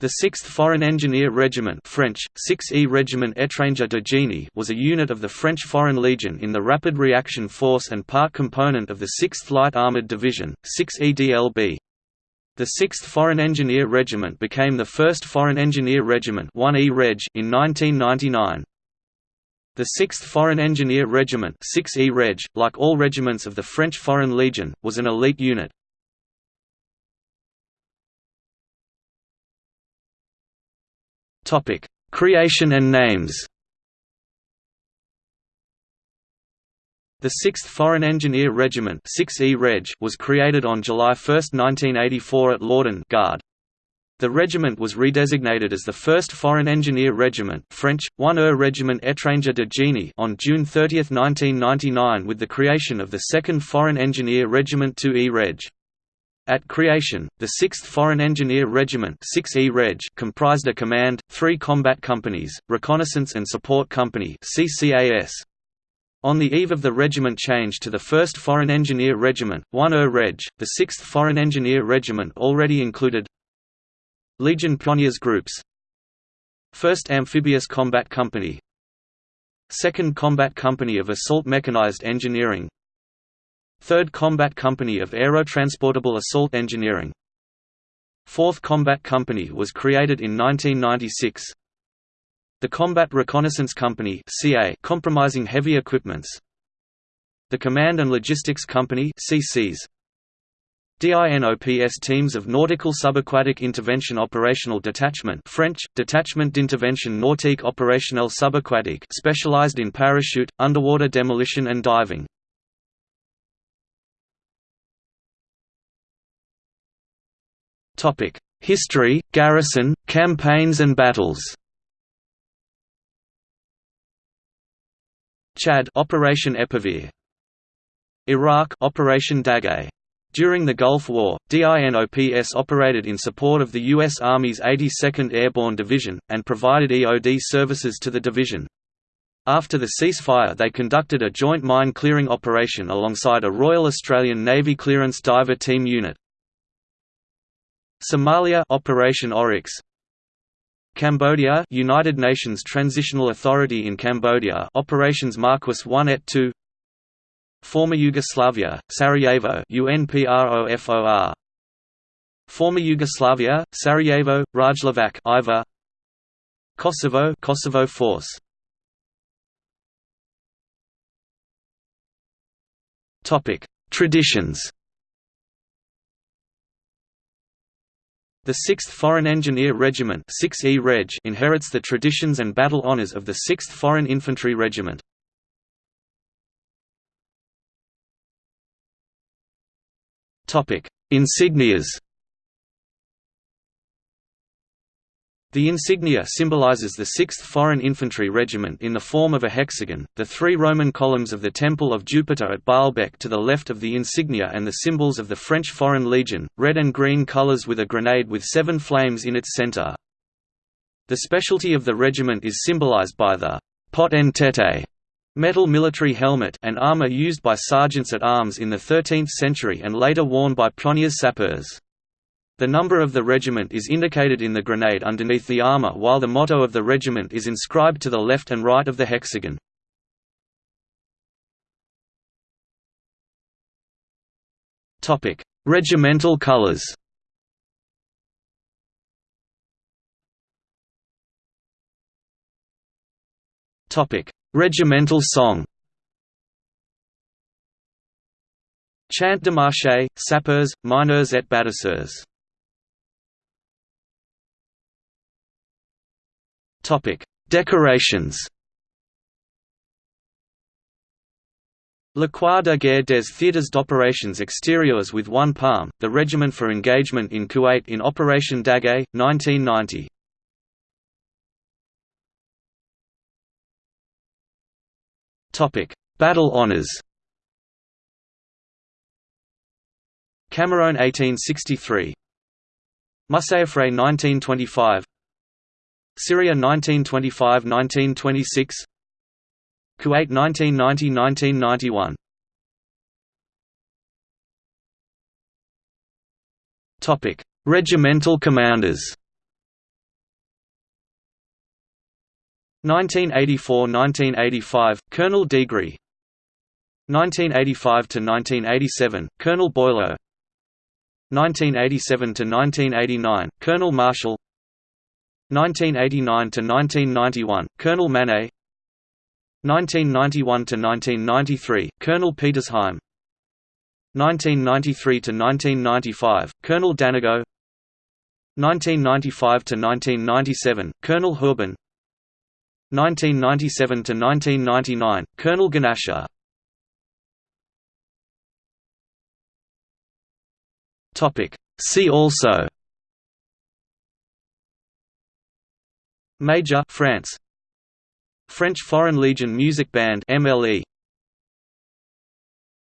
The 6th Foreign Engineer Regiment French, 6e Régiment Étranger de was a unit of the French Foreign Legion in the Rapid Reaction Force and part component of the 6th Light Armoured Division, 6EDLB. The 6th Foreign Engineer Regiment became the 1st Foreign Engineer Regiment 1E Reg in 1999. The 6th Foreign Engineer Regiment 6E Reg, like all regiments of the French Foreign Legion, was an elite unit. Topic: Creation and names. The 6th Foreign Engineer Regiment 6E Reg was created on July 1, 1984 at Gard. The regiment was redesignated as the 1st Foreign Engineer Regiment French, 1er Régiment Étranger de Génie on June 30, 1999 with the creation of the 2nd Foreign Engineer Regiment 2E Reg. At creation, the 6th Foreign Engineer Regiment 6E Reg comprised a command, three combat companies, reconnaissance and support company CCAS. On the eve of the regiment change to the 1st Foreign Engineer Regiment, 1er Reg, the 6th Foreign Engineer Regiment already included Legion Pioneers Groups 1st Amphibious Combat Company 2nd Combat Company of Assault Mechanized Engineering 3rd Combat Company of Aerotransportable Assault Engineering. 4th Combat Company was created in 1996 The Combat Reconnaissance Company CA comprising heavy equipments. The Command and Logistics Company CCs DINOPS teams of Nautical Subaquatic Intervention Operational Detachment French, Detachement d'Intervention Nautique Opérationnelle Subaquatique specialized in parachute, underwater demolition and diving Topic: History, garrison, campaigns and battles. Chad Operation Épervier. Iraq Operation Daguet. During the Gulf War, DINOPS operated in support of the U.S. Army's 82nd Airborne Division, and provided EOD services to the division. After the ceasefire they conducted a joint mine clearing operation alongside a Royal Australian Navy Clearance Diver Team unit. Somalia Operation Oryx. Cambodia United Nations Transitional Authority in Cambodia Operations Marquis 1 et 2 Former Yugoslavia Sarajevo UNPROFOR Former Yugoslavia Sarajevo Rajlovac IVA Kosovo Kosovo Force. Topic. Traditions The 6th Foreign Engineer Regiment 6E Reg inherits the traditions and battle honours of the 6th Foreign Infantry Regiment. Insignias The insignia symbolizes the 6th Foreign Infantry Regiment in the form of a hexagon, the three Roman columns of the Temple of Jupiter at Baalbek to the left of the insignia and the symbols of the French Foreign Legion, red and green colors with a grenade with seven flames in its center. The specialty of the regiment is symbolized by the pot en tete metal military helmet and armor used by sergeants at arms in the 13th century and later worn by pioneers sapeurs. The number of the regiment is indicated in the grenade underneath the armor while the motto of the regiment is inscribed to the left and right of the hexagon. Regimental colors. Regimental song. Chant de marche, sapeurs, mineurs et bâtisseurs Decorations. La Croix de Guerre des Theatres d'Opérations Extérieures with one palm, the Regiment for Engagement in Kuwait in Operation Daguet, 1990. Battle honours Camerone 1863 Messifré 1925 Syria 1925–1926 Kuwait 1990–1991 Topic: Regimental commanders. 1984–1985, Colonel Degree 1985–1987, Colonel Boileau. 1987–1989, Colonel Marshall 1989–1991, Colonel Manet. 1991 to 1993 Colonel Petersheim. 1993 to 1995 Colonel Danigo. 1995 to 1997 Colonel Hourbon 1997–1999, Colonel Ganasha. Topic. See also Major France. French Foreign Legion Music Band MLE